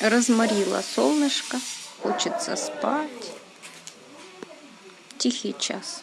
Разморило солнышко, хочется спать. Тихий час.